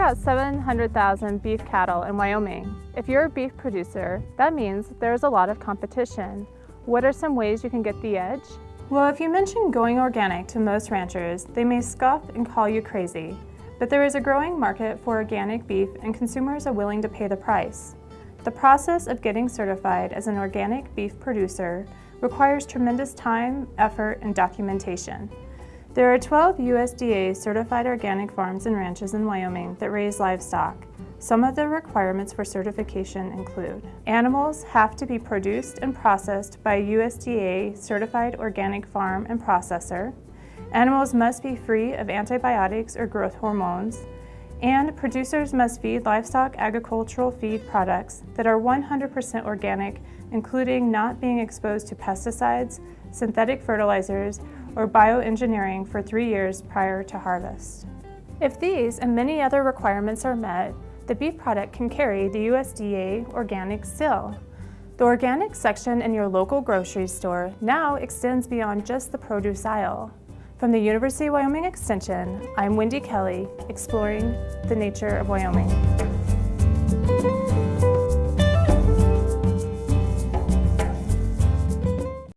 about 700,000 beef cattle in Wyoming. If you're a beef producer, that means there's a lot of competition. What are some ways you can get the edge? Well, if you mention going organic to most ranchers, they may scoff and call you crazy. But there is a growing market for organic beef and consumers are willing to pay the price. The process of getting certified as an organic beef producer requires tremendous time, effort, and documentation. There are 12 USDA certified organic farms and ranches in Wyoming that raise livestock. Some of the requirements for certification include animals have to be produced and processed by a USDA certified organic farm and processor, animals must be free of antibiotics or growth hormones, and producers must feed livestock agricultural feed products that are 100% organic, including not being exposed to pesticides, synthetic fertilizers, or bioengineering for three years prior to harvest. If these and many other requirements are met, the beef product can carry the USDA organic seal. The organic section in your local grocery store now extends beyond just the produce aisle. From the University of Wyoming Extension, I'm Wendy Kelly, exploring the nature of Wyoming.